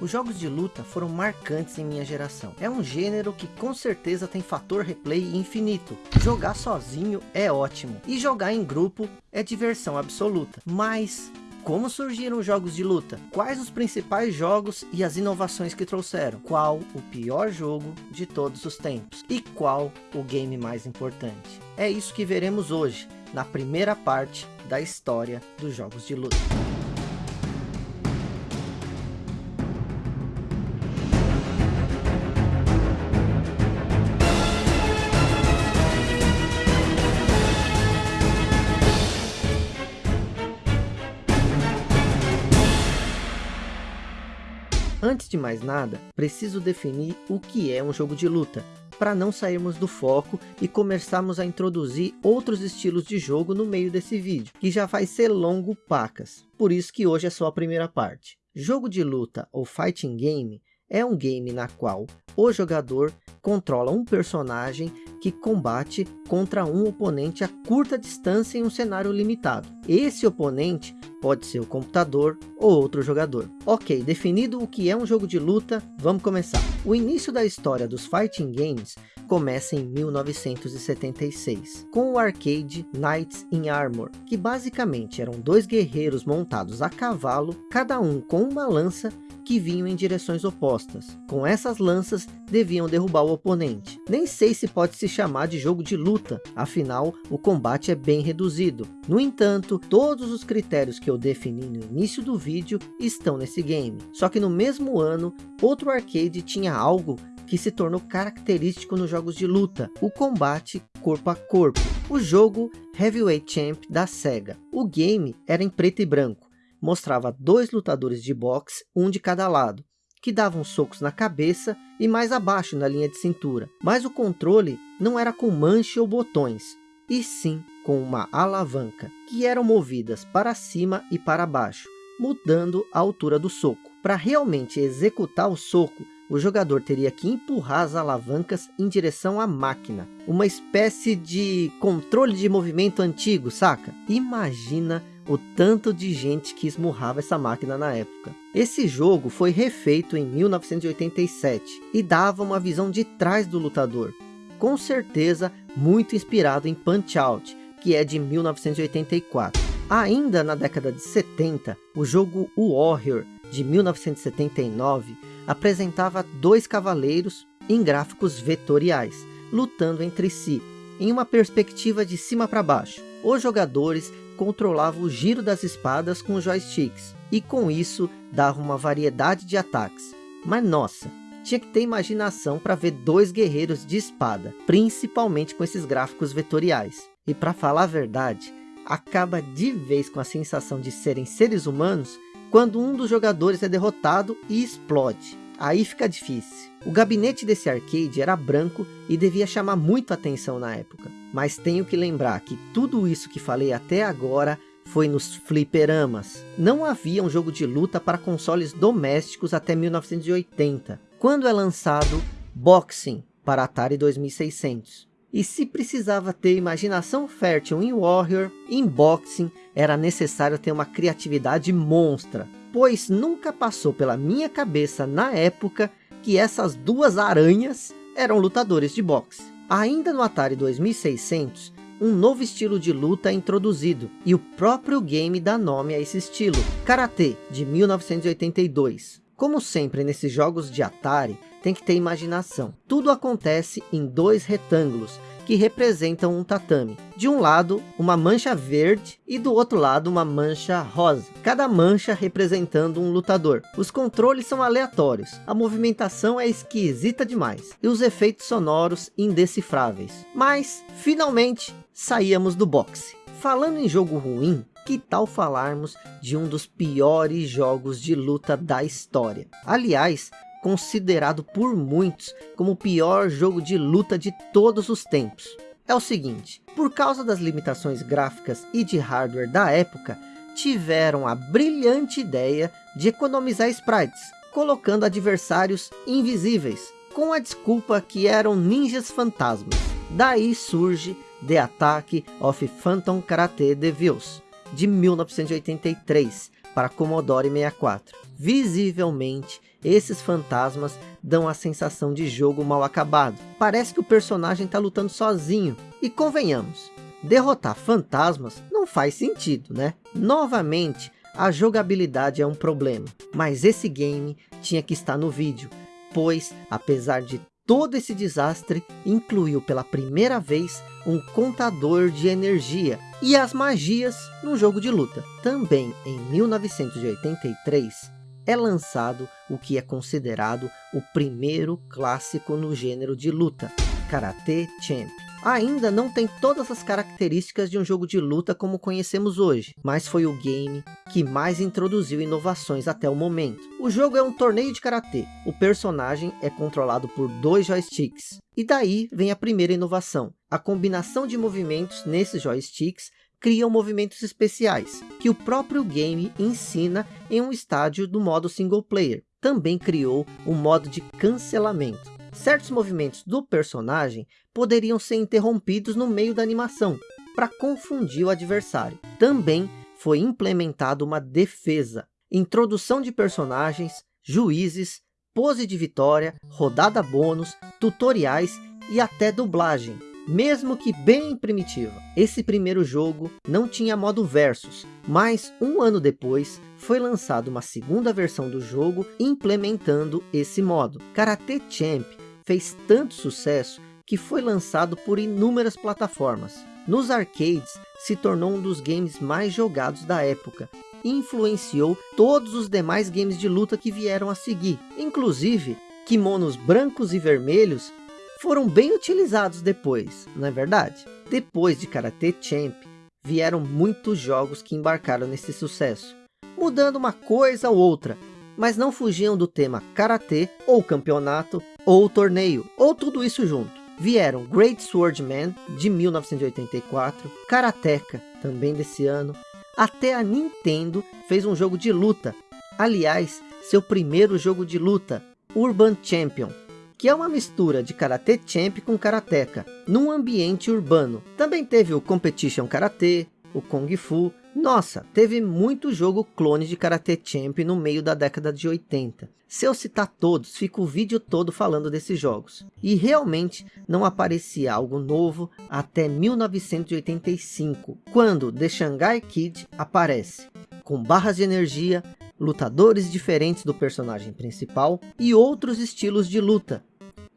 Os jogos de luta foram marcantes em minha geração. É um gênero que com certeza tem fator replay infinito. Jogar sozinho é ótimo. E jogar em grupo é diversão absoluta. Mas como surgiram os jogos de luta? Quais os principais jogos e as inovações que trouxeram? Qual o pior jogo de todos os tempos? E qual o game mais importante? É isso que veremos hoje, na primeira parte da história dos jogos de luta. Antes de mais nada, preciso definir o que é um jogo de luta, para não sairmos do foco e começarmos a introduzir outros estilos de jogo no meio desse vídeo, que já vai ser longo pacas, por isso que hoje é só a primeira parte. Jogo de luta ou fighting game é um game na qual o jogador controla um personagem que combate contra um oponente a curta distância em um cenário limitado. Esse oponente pode ser o computador ou outro jogador. Ok, definido o que é um jogo de luta, vamos começar. O início da história dos fighting games começa em 1976, com o arcade Knights in Armor, que basicamente eram dois guerreiros montados a cavalo, cada um com uma lança que vinham em direções opostas. Com essas lanças, deviam derrubar o oponente. Nem sei se pode se chamar de jogo de luta, afinal, o combate é bem reduzido. No entanto, todos os critérios que eu defini no início do vídeo estão nesse game. Só que no mesmo ano, outro arcade tinha algo que se tornou característico nos jogos de luta, o combate corpo a corpo. O jogo Heavyweight Champ da SEGA. O game era em preto e branco mostrava dois lutadores de boxe, um de cada lado, que davam socos na cabeça e mais abaixo na linha de cintura. Mas o controle não era com manche ou botões, e sim com uma alavanca, que eram movidas para cima e para baixo, mudando a altura do soco. Para realmente executar o soco, o jogador teria que empurrar as alavancas em direção à máquina. Uma espécie de controle de movimento antigo, saca? Imagina o tanto de gente que esmurrava essa máquina na época. Esse jogo foi refeito em 1987 e dava uma visão de trás do lutador, com certeza muito inspirado em Punch-Out, que é de 1984. Ainda na década de 70, o jogo Warrior, de 1979, apresentava dois cavaleiros em gráficos vetoriais, lutando entre si, em uma perspectiva de cima para baixo. Os jogadores controlava o giro das espadas com joysticks, e com isso dava uma variedade de ataques. Mas nossa, tinha que ter imaginação para ver dois guerreiros de espada, principalmente com esses gráficos vetoriais. E para falar a verdade, acaba de vez com a sensação de serem seres humanos quando um dos jogadores é derrotado e explode. Aí fica difícil. O gabinete desse arcade era branco e devia chamar muito atenção na época. Mas tenho que lembrar que tudo isso que falei até agora foi nos fliperamas. Não havia um jogo de luta para consoles domésticos até 1980, quando é lançado Boxing para Atari 2600. E se precisava ter imaginação fértil em Warrior, em Boxing era necessário ter uma criatividade monstra pois nunca passou pela minha cabeça na época que essas duas aranhas eram lutadores de boxe. Ainda no Atari 2600, um novo estilo de luta é introduzido, e o próprio game dá nome a esse estilo, Karate, de 1982. Como sempre nesses jogos de Atari, tem que ter imaginação. Tudo acontece em dois retângulos, que representam um tatame. De um lado, uma mancha verde e do outro lado, uma mancha rosa. Cada mancha representando um lutador. Os controles são aleatórios, a movimentação é esquisita demais e os efeitos sonoros indecifráveis. Mas, finalmente, saíamos do boxe. Falando em jogo ruim, que tal falarmos de um dos piores jogos de luta da história? Aliás, considerado por muitos como o pior jogo de luta de todos os tempos. É o seguinte, por causa das limitações gráficas e de hardware da época, tiveram a brilhante ideia de economizar sprites, colocando adversários invisíveis, com a desculpa que eram ninjas fantasmas. Daí surge The Attack of Phantom Karate Devils, de 1983, para Commodore 64. Visivelmente esses fantasmas dão a sensação de jogo mal acabado. Parece que o personagem está lutando sozinho. E convenhamos, derrotar fantasmas não faz sentido, né? Novamente, a jogabilidade é um problema. Mas esse game tinha que estar no vídeo, pois, apesar de todo esse desastre, incluiu pela primeira vez um contador de energia e as magias no jogo de luta. Também em 1983, é lançado o que é considerado o primeiro clássico no gênero de luta, Karate Champ. Ainda não tem todas as características de um jogo de luta como conhecemos hoje, mas foi o game que mais introduziu inovações até o momento. O jogo é um torneio de Karatê, o personagem é controlado por dois joysticks, e daí vem a primeira inovação. A combinação de movimentos nesses joysticks criam movimentos especiais, que o próprio game ensina em um estádio do modo single player. Também criou um modo de cancelamento. Certos movimentos do personagem poderiam ser interrompidos no meio da animação, para confundir o adversário. Também foi implementado uma defesa, introdução de personagens, juízes, pose de vitória, rodada bônus, tutoriais e até dublagem, mesmo que bem primitiva. Esse primeiro jogo não tinha modo versus, mas um ano depois foi lançada uma segunda versão do jogo implementando esse modo. Karate Champ fez tanto sucesso que foi lançado por inúmeras plataformas. Nos arcades, se tornou um dos games mais jogados da época e influenciou todos os demais games de luta que vieram a seguir. Inclusive, kimonos brancos e vermelhos foram bem utilizados depois, não é verdade? Depois de Karate Champ, vieram muitos jogos que embarcaram nesse sucesso, mudando uma coisa ou outra, mas não fugiam do tema Karatê, ou campeonato, ou torneio, ou tudo isso junto. Vieram Great Swordman, de 1984, Karateka, também desse ano, até a Nintendo fez um jogo de luta, aliás, seu primeiro jogo de luta, Urban Champion, que é uma mistura de Karate Champ com Karateka, num ambiente urbano. Também teve o Competition Karate, o Kung Fu. Nossa, teve muito jogo clone de Karate Champ no meio da década de 80. Se eu citar todos, fica o vídeo todo falando desses jogos. E realmente não aparecia algo novo até 1985, quando The Shanghai Kid aparece, com barras de energia, lutadores diferentes do personagem principal e outros estilos de luta,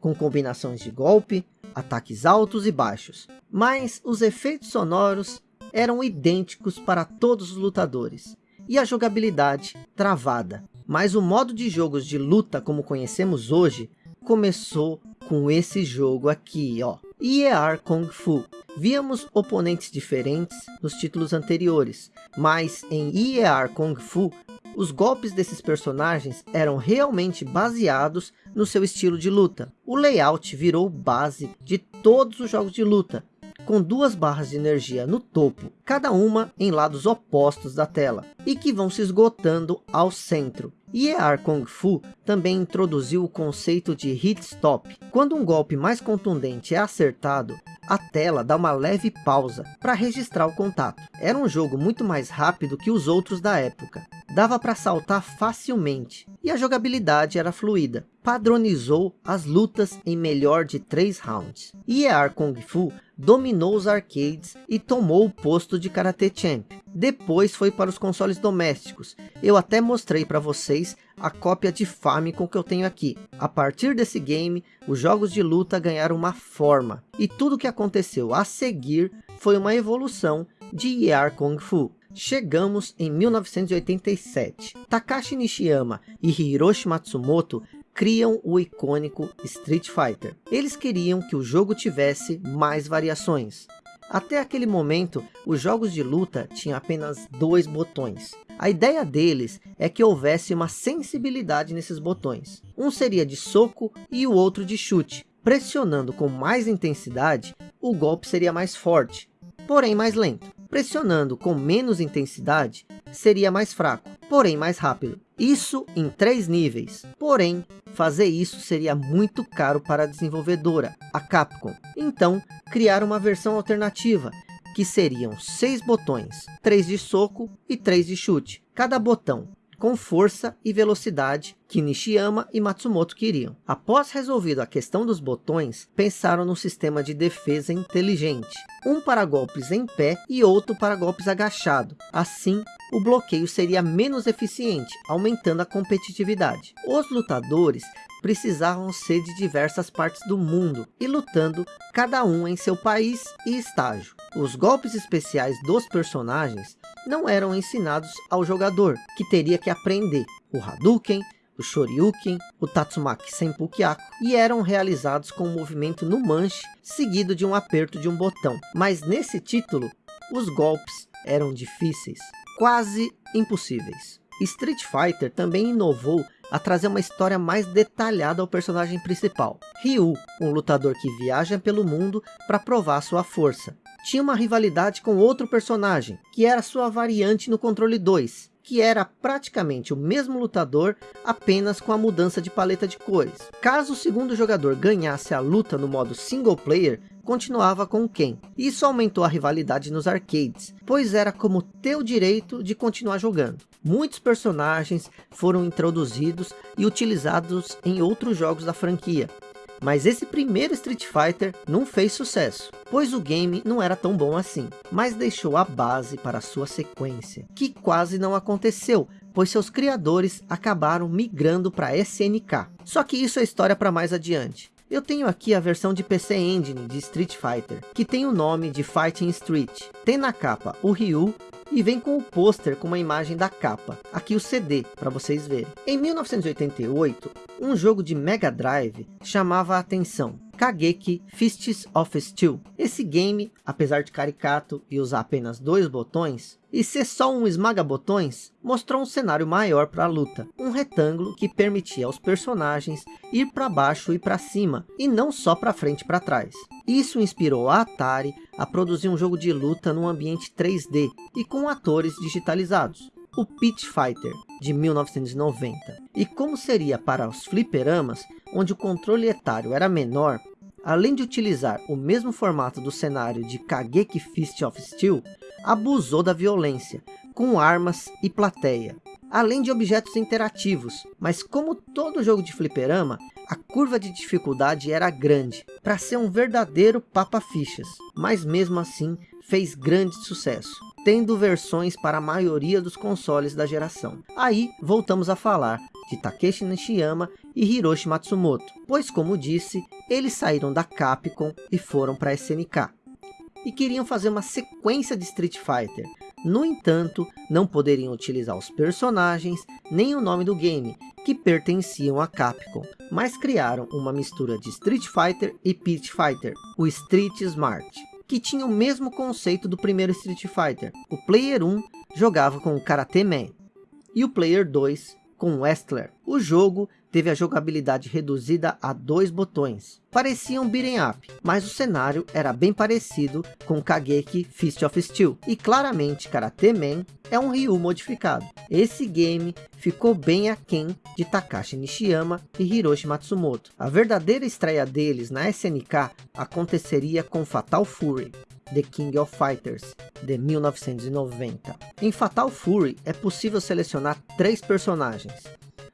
com combinações de golpe, ataques altos e baixos. Mas os efeitos sonoros eram idênticos para todos os lutadores, e a jogabilidade travada. Mas o modo de jogos de luta como conhecemos hoje, começou com esse jogo aqui, ó. IER Kung Fu. Víamos oponentes diferentes nos títulos anteriores, mas em IER Kung Fu os golpes desses personagens eram realmente baseados no seu estilo de luta. O layout virou base de todos os jogos de luta, com duas barras de energia no topo, cada uma em lados opostos da tela, e que vão se esgotando ao centro. EAR Kung Fu também introduziu o conceito de hit stop. Quando um golpe mais contundente é acertado, a tela dá uma leve pausa para registrar o contato. Era um jogo muito mais rápido que os outros da época. Dava para saltar facilmente e a jogabilidade era fluida. Padronizou as lutas em melhor de 3 rounds. EAR Kung Fu dominou os arcades e tomou o posto de Karate Champ. Depois foi para os consoles domésticos. Eu até mostrei para vocês a cópia de Famicom que eu tenho aqui. A partir desse game, os jogos de luta ganharam uma forma. E tudo que aconteceu a seguir foi uma evolução de ER Kung Fu. Chegamos em 1987. Takashi Nishiyama e Hiroshi Matsumoto criam o icônico Street Fighter. Eles queriam que o jogo tivesse mais variações. Até aquele momento, os jogos de luta tinham apenas dois botões. A ideia deles é que houvesse uma sensibilidade nesses botões. Um seria de soco e o outro de chute. Pressionando com mais intensidade, o golpe seria mais forte, porém mais lento. Pressionando com menos intensidade, seria mais fraco, porém mais rápido. Isso em três níveis. Porém, fazer isso seria muito caro para a desenvolvedora, a Capcom. Então, criaram uma versão alternativa, que seriam seis botões, três de soco e três de chute. Cada botão com força e velocidade que Nishiyama e Matsumoto queriam. Após resolvido a questão dos botões, pensaram num sistema de defesa inteligente. Um para golpes em pé e outro para golpes agachado. Assim, o bloqueio seria menos eficiente, aumentando a competitividade. Os lutadores precisavam ser de diversas partes do mundo e lutando cada um em seu país e estágio. Os golpes especiais dos personagens não eram ensinados ao jogador, que teria que aprender o Hadouken, o Shoryuken, o Tatsumaki Senpukyaku e eram realizados com um movimento no manche, seguido de um aperto de um botão. Mas nesse título, os golpes eram difíceis, quase impossíveis. Street Fighter também inovou a trazer uma história mais detalhada ao personagem principal. Ryu, um lutador que viaja pelo mundo para provar sua força. Tinha uma rivalidade com outro personagem, que era sua variante no controle 2, que era praticamente o mesmo lutador, apenas com a mudança de paleta de cores. Caso o segundo jogador ganhasse a luta no modo single player, continuava com Ken. Isso aumentou a rivalidade nos arcades, pois era como ter o direito de continuar jogando. Muitos personagens foram introduzidos e utilizados em outros jogos da franquia. Mas esse primeiro Street Fighter não fez sucesso, pois o game não era tão bom assim, mas deixou a base para sua sequência, que quase não aconteceu, pois seus criadores acabaram migrando para SNK. Só que isso é história para mais adiante. Eu tenho aqui a versão de PC Engine de Street Fighter, que tem o nome de Fighting Street. Tem na capa o Ryu e vem com o pôster com uma imagem da capa. Aqui o CD, para vocês verem. Em 1988, um jogo de Mega Drive chamava a atenção. Kageki Fists of Steel. Esse game, apesar de caricato e usar apenas dois botões, e ser só um esmaga-botões, mostrou um cenário maior para a luta. Um retângulo que permitia aos personagens ir para baixo e para cima, e não só para frente e para trás. Isso inspirou a Atari a produzir um jogo de luta num ambiente 3D e com atores digitalizados. O Pit Fighter, de 1990. E como seria para os fliperamas, onde o controle etário era menor, além de utilizar o mesmo formato do cenário de Kageki Fist of Steel, abusou da violência, com armas e plateia, além de objetos interativos. Mas como todo jogo de fliperama, a curva de dificuldade era grande, para ser um verdadeiro papa-fichas, mas mesmo assim fez grande sucesso, tendo versões para a maioria dos consoles da geração. Aí voltamos a falar de Takeshi Nishiyama e Hiroshi Matsumoto, pois como disse, eles saíram da Capcom e foram para a SNK. E queriam fazer uma sequência de Street Fighter, no entanto, não poderiam utilizar os personagens, nem o nome do game, que pertenciam a Capcom, mas criaram uma mistura de Street Fighter e Pit Fighter, o Street Smart, que tinha o mesmo conceito do primeiro Street Fighter. O Player 1 jogava com o Karate Man, e o Player 2 com Wrestler. O jogo teve a jogabilidade reduzida a dois botões. Parecia um beat'em up, mas o cenário era bem parecido com Kageki Fist of Steel. E claramente Karate Man é um Ryu modificado. Esse game ficou bem aquém de Takashi Nishiyama e Hiroshi Matsumoto. A verdadeira estreia deles na SNK aconteceria com Fatal Fury. The King of Fighters, de 1990. Em Fatal Fury é possível selecionar três personagens.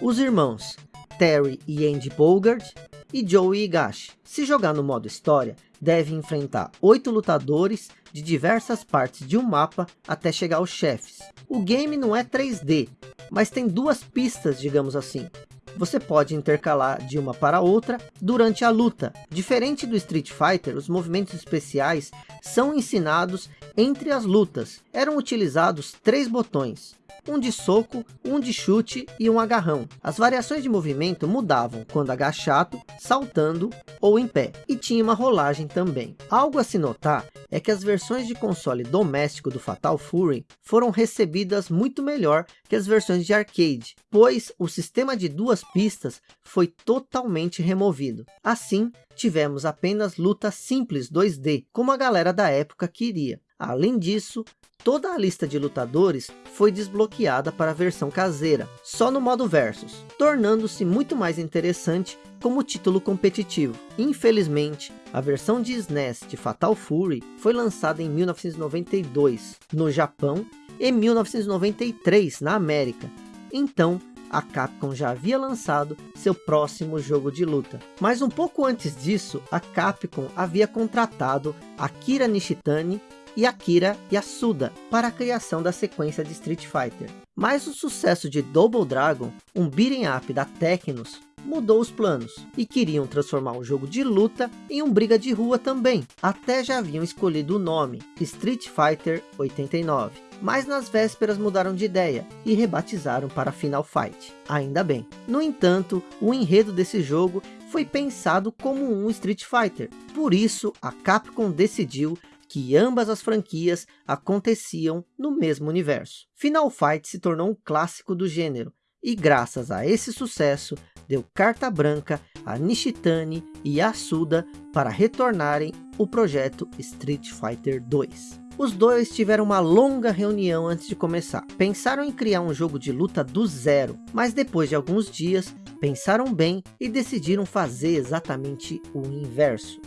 Os irmãos Terry e Andy Bogard e Joey Higashi. Se jogar no modo história, deve enfrentar oito lutadores de diversas partes de um mapa até chegar aos chefes. O game não é 3D, mas tem duas pistas, digamos assim, você pode intercalar de uma para outra durante a luta. Diferente do Street Fighter, os movimentos especiais são ensinados entre as lutas. Eram utilizados três botões, um de soco, um de chute e um agarrão. As variações de movimento mudavam quando agachado, saltando ou em pé. E tinha uma rolagem também. Algo a se notar é que as versões de console doméstico do Fatal Fury foram recebidas muito melhor que as versões de arcade, pois o sistema de duas pistas foi totalmente removido. Assim, tivemos apenas lutas simples 2D, como a galera da época queria. Além disso, toda a lista de lutadores foi desbloqueada para a versão caseira, só no modo Versus, tornando-se muito mais interessante como título competitivo. Infelizmente, a versão de SNES de Fatal Fury foi lançada em 1992 no Japão e 1993 na América, Então, a Capcom já havia lançado seu próximo jogo de luta. Mas um pouco antes disso, a Capcom havia contratado Akira Nishitani e Akira Yasuda para a criação da sequência de Street Fighter. Mas o sucesso de Double Dragon, um beat'em up da Tecnos, mudou os planos e queriam transformar um jogo de luta em um briga de rua também. Até já haviam escolhido o nome, Street Fighter 89. Mas nas vésperas mudaram de ideia e rebatizaram para Final Fight. Ainda bem. No entanto, o enredo desse jogo foi pensado como um Street Fighter. Por isso, a Capcom decidiu que ambas as franquias aconteciam no mesmo universo. Final Fight se tornou um clássico do gênero, e graças a esse sucesso, deu carta branca a Nishitani e Asuda para retornarem o projeto Street Fighter 2. Os dois tiveram uma longa reunião antes de começar. Pensaram em criar um jogo de luta do zero, mas depois de alguns dias, pensaram bem e decidiram fazer exatamente o inverso.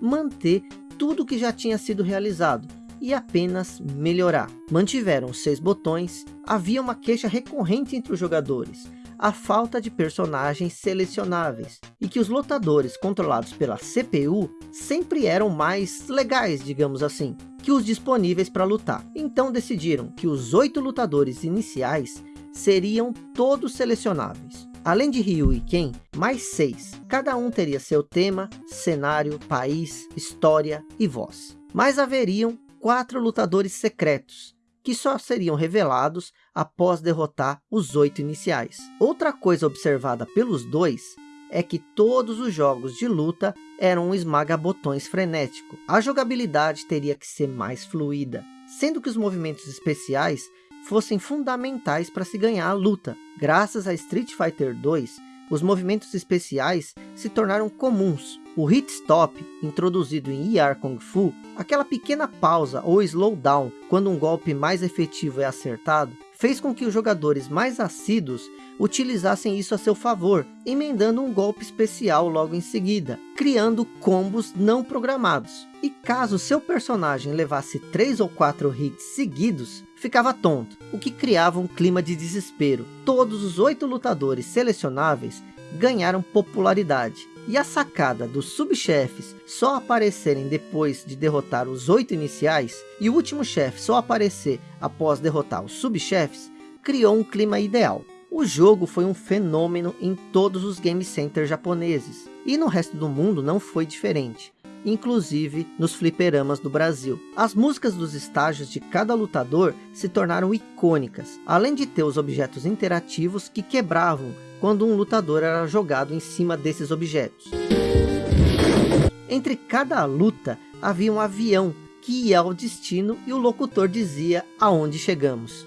Manter tudo que já tinha sido realizado, e apenas melhorar. Mantiveram seis botões, havia uma queixa recorrente entre os jogadores, a falta de personagens selecionáveis, e que os lutadores controlados pela CPU sempre eram mais legais, digamos assim, que os disponíveis para lutar. Então decidiram que os oito lutadores iniciais seriam todos selecionáveis. Além de Ryu e Ken, mais seis. Cada um teria seu tema, cenário, país, história e voz. Mas haveriam quatro lutadores secretos, que só seriam revelados após derrotar os oito iniciais. Outra coisa observada pelos dois é que todos os jogos de luta eram um esmaga-botões frenético. A jogabilidade teria que ser mais fluida, sendo que os movimentos especiais fossem fundamentais para se ganhar a luta. Graças a Street Fighter 2, os movimentos especiais se tornaram comuns. O Hit Stop, introduzido em ER Kung Fu, aquela pequena pausa ou slowdown quando um golpe mais efetivo é acertado, fez com que os jogadores mais assíduos utilizassem isso a seu favor, emendando um golpe especial logo em seguida, criando combos não programados. E caso seu personagem levasse 3 ou 4 hits seguidos, ficava tonto, o que criava um clima de desespero. Todos os oito lutadores selecionáveis ganharam popularidade. E a sacada dos subchefes só aparecerem depois de derrotar os oito iniciais, e o último chefe só aparecer após derrotar os subchefes, criou um clima ideal. O jogo foi um fenômeno em todos os game centers japoneses, e no resto do mundo não foi diferente inclusive nos fliperamas do Brasil. As músicas dos estágios de cada lutador se tornaram icônicas, além de ter os objetos interativos que quebravam quando um lutador era jogado em cima desses objetos. Entre cada luta havia um avião que ia ao destino e o locutor dizia aonde chegamos.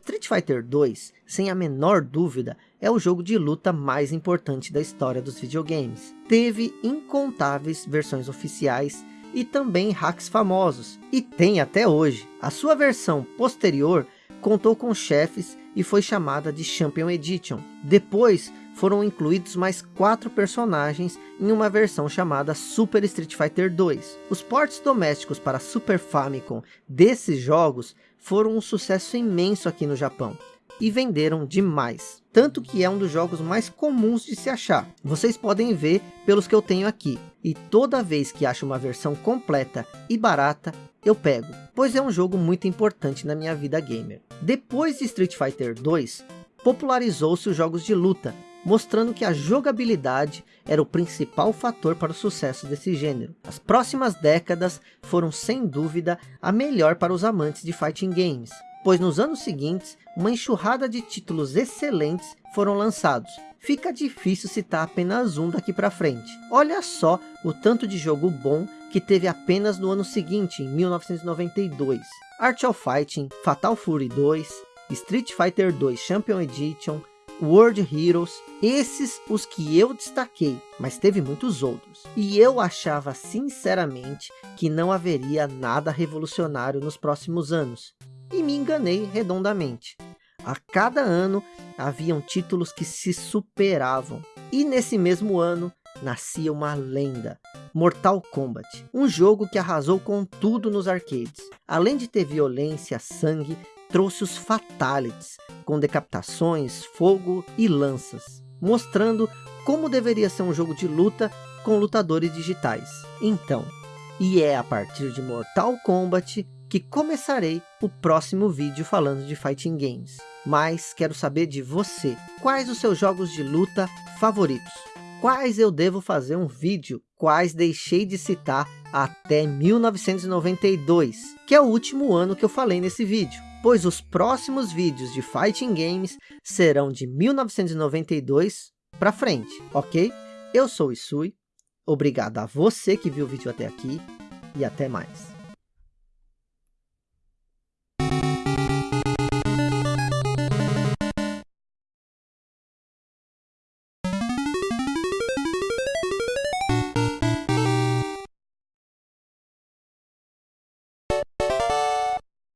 Street Fighter 2, sem a menor dúvida, é o jogo de luta mais importante da história dos videogames. Teve incontáveis versões oficiais e também hacks famosos, e tem até hoje. A sua versão posterior contou com chefes e foi chamada de Champion Edition. Depois foram incluídos mais quatro personagens em uma versão chamada Super Street Fighter 2. Os ports domésticos para Super Famicom desses jogos foram um sucesso imenso aqui no Japão e venderam demais. Tanto que é um dos jogos mais comuns de se achar. Vocês podem ver pelos que eu tenho aqui. E toda vez que acho uma versão completa e barata, eu pego. Pois é um jogo muito importante na minha vida gamer. Depois de Street Fighter 2, popularizou-se os jogos de luta. Mostrando que a jogabilidade era o principal fator para o sucesso desse gênero. As próximas décadas foram sem dúvida a melhor para os amantes de fighting games pois nos anos seguintes, uma enxurrada de títulos excelentes foram lançados. Fica difícil citar apenas um daqui para frente. Olha só o tanto de jogo bom que teve apenas no ano seguinte, em 1992. Art of Fighting, Fatal Fury 2, Street Fighter 2 Champion Edition, World Heroes, esses os que eu destaquei, mas teve muitos outros. E eu achava sinceramente que não haveria nada revolucionário nos próximos anos e me enganei redondamente. A cada ano haviam títulos que se superavam. E nesse mesmo ano nascia uma lenda, Mortal Kombat, um jogo que arrasou com tudo nos arcades. Além de ter violência, sangue, trouxe os Fatalities, com decapitações, fogo e lanças, mostrando como deveria ser um jogo de luta com lutadores digitais. Então, e é a partir de Mortal Kombat que começarei o próximo vídeo falando de Fighting Games. Mas quero saber de você, quais os seus jogos de luta favoritos? Quais eu devo fazer um vídeo? Quais deixei de citar até 1992, que é o último ano que eu falei nesse vídeo? Pois os próximos vídeos de Fighting Games serão de 1992 para frente, ok? Eu sou o Isui, obrigado a você que viu o vídeo até aqui e até mais.